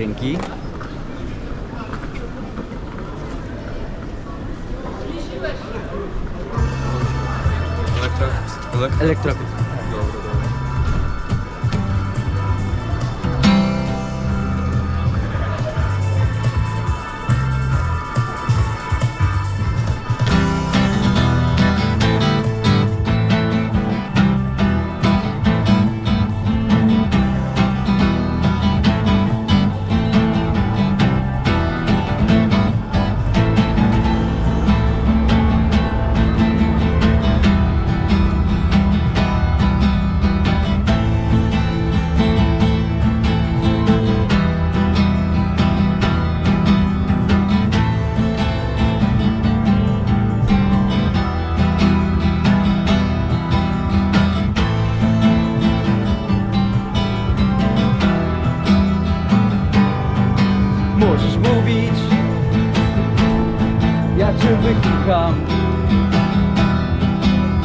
Dzięki. Elektra? Elektra? Elektrowid.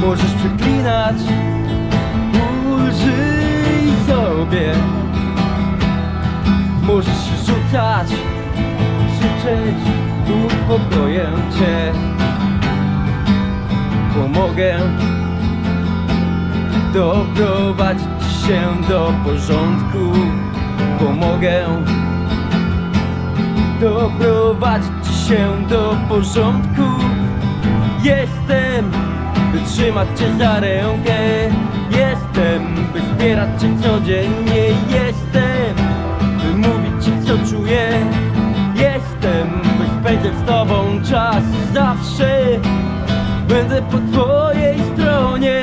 Możesz przeklinać, ulżyj sobie. Możesz się rzucać, krzyczeć, uspokoję cię. Pomogę. Doprowadzić się do porządku. Pomogę. Doprowadzić się do porządku. Jestem, by trzymać cię za rękę Jestem, by wspierać cię codziennie. Jestem, by mówić ci co czuję. Jestem, by spędzać z tobą czas. Zawsze będę po twojej stronie.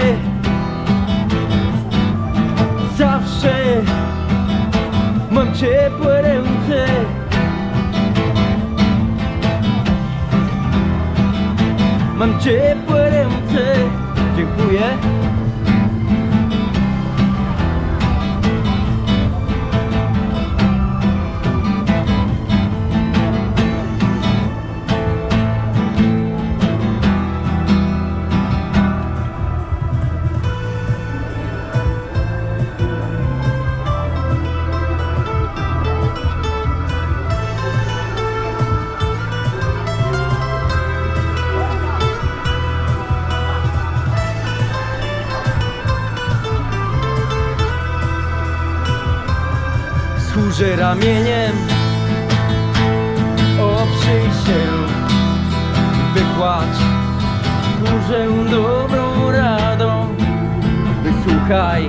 Zawsze mam ciepłe ręce. Mam ciepłe ręce Dziękuję Ramieniem. Oprzyj się Wykładź Służę dobrą radą. Wysłuchaj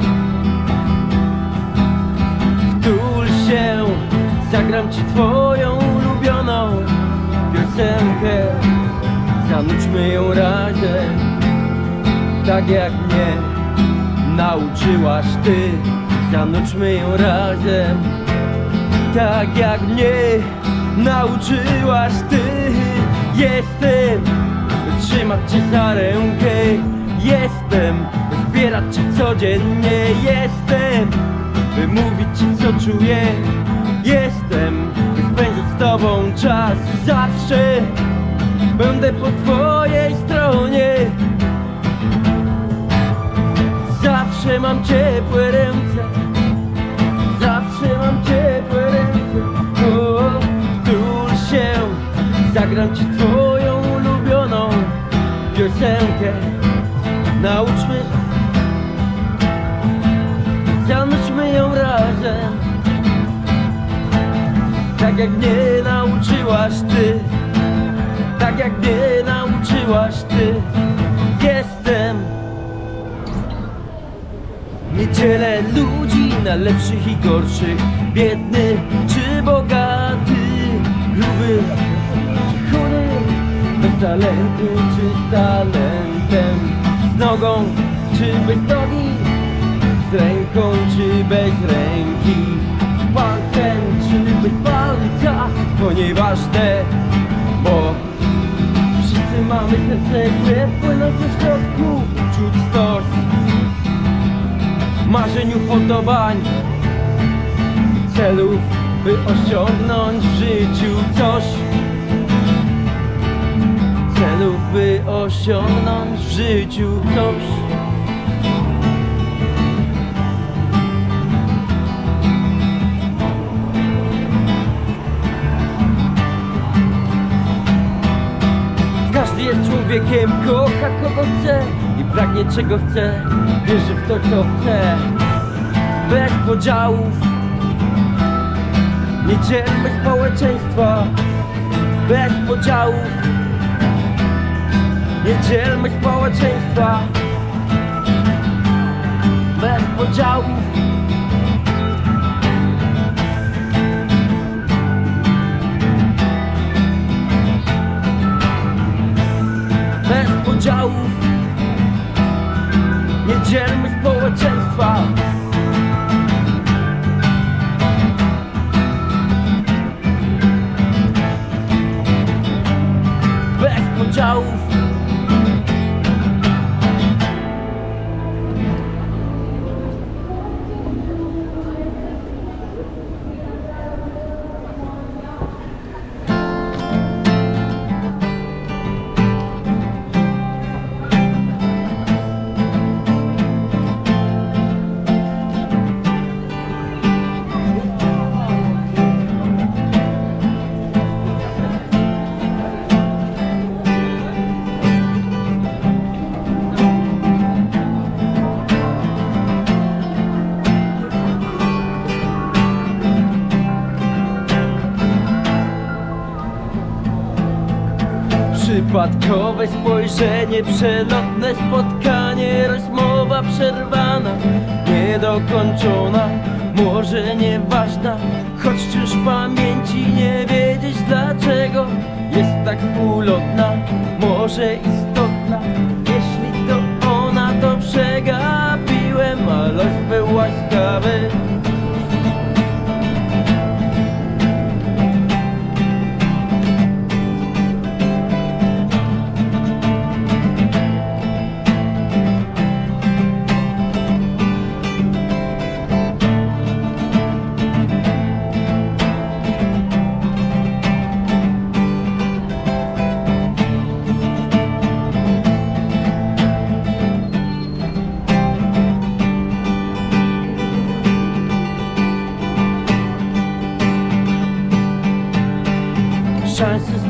Wtul się Zagram ci twoją ulubioną Piosenkę. Zanućmy ją razem Tak jak mnie Nauczyłaś ty. Zanućmy ją razem tak jak mnie nauczyłaś ty. Jestem, trzymać cię za rękę. Jestem, by wspierać cię codziennie. Jestem, by mówić ci co czuję. Jestem, by spędzać z tobą czas. Zawsze będę po twojej stronie. Zawsze mam ciepłe ręce jak mnie nauczyłaś ty. Tak jak mnie nauczyłaś ty. Jestem. Nie dzielę ludzi na lepszych i gorszych. Biedny czy bogaty. Gruby czy chudy Bez talentu czy talentem. Z nogą czy bez nogi. Z ręką czy bez ręki. Z palcem czy bez palca To nieważne, bo Wszyscy mamy serce, które płyną w środku. Czuć stos marzeń, upodobań Celów, by osiągnąć w życiu coś. Celów, by osiągnąć w życiu coś człowiekiem kocha kogo chce i pragnie czego chce, wierzy w to co chce. Bez podziałów, nie dzielmy społeczeństwa. Bez podziałów, nie dzielmy społeczeństwa. Bez podziałów. Podziałów Spojrzenie, przelotne spotkanie, rozmowa przerwana, niedokończona, może nieważna, choć już pamięci nie wiedzieć dlaczego jest tak ulotna, może istotna, jeśli to ona, to przegapiłem, a los był łaskawy.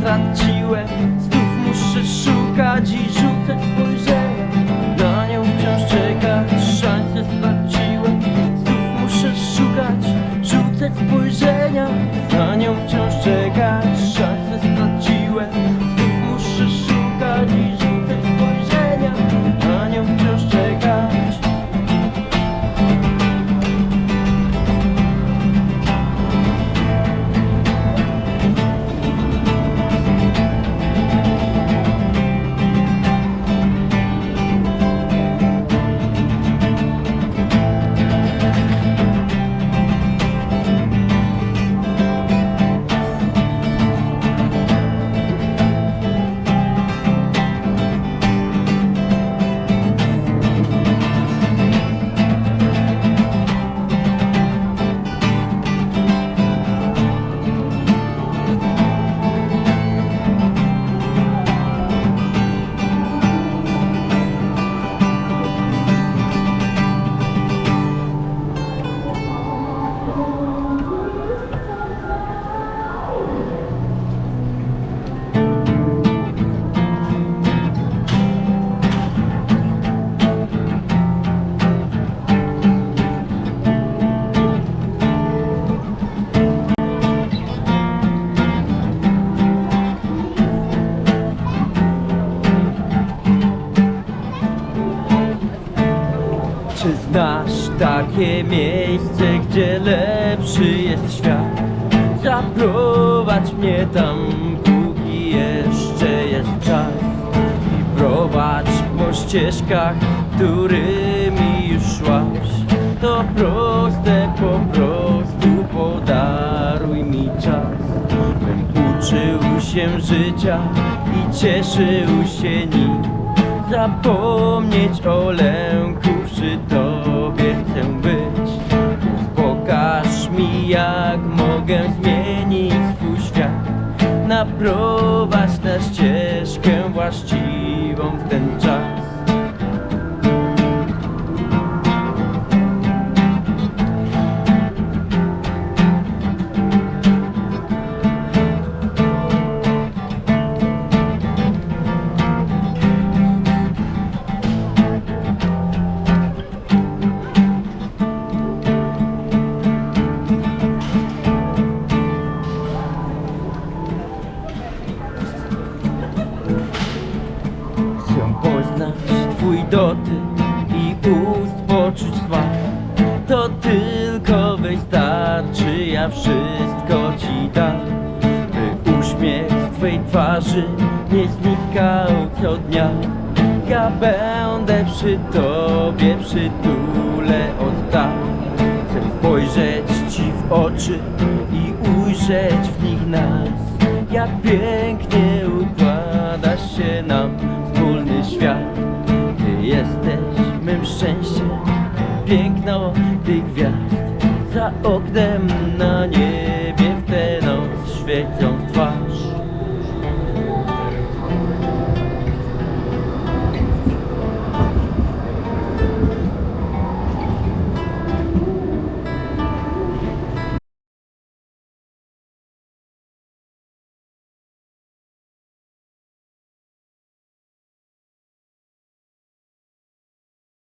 Straciłem, znów muszę szukać i rzucać spojrzenia Na nią wciąż czekać, takie miejsce, gdzie lepszy jest świat? Zaprowadź mnie tam, póki jeszcze jest czas. I prowadź po ścieżkach, którymi już szłaś. To proste po prostu, podaruj mi czas. Bym uczył się życia i cieszył się nim. Zapomnieć o lęku, przy tobie chcę być. Pokaż mi jak mogę zmienić swój świat. Naprowadź na ścieżkę właściwą w ten twej twarzy nie znikał co dnia. Ja będę przy tobie, przytulę od tak Chcę spojrzeć ci w oczy i ujrzeć w nich nas. Jak pięknie układa się nam wspólny świat. Ty jesteś mym szczęściem, piękno tych gwiazd. Za oknem